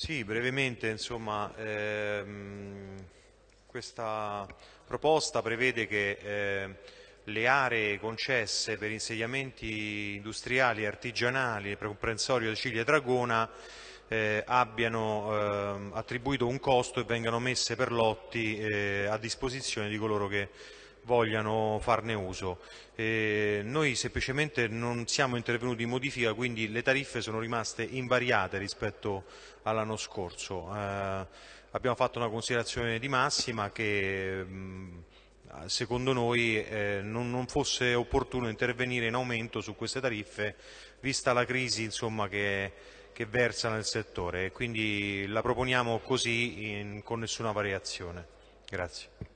Sì, brevemente, insomma, ehm, questa proposta prevede che eh, le aree concesse per insediamenti industriali e artigianali per comprensorio Ciglia Dragona eh, abbiano eh, attribuito un costo e vengano messe per lotti eh, a disposizione di coloro che vogliano farne uso. Eh, noi semplicemente non siamo intervenuti in modifica, quindi le tariffe sono rimaste invariate rispetto all'anno scorso. Eh, abbiamo fatto una considerazione di massima che mh, secondo noi eh, non, non, fosse opportuno intervenire in aumento su queste tariffe vista la crisi insomma, che, che, versa nel settore quindi la proponiamo così in, con nessuna variazione. Grazie.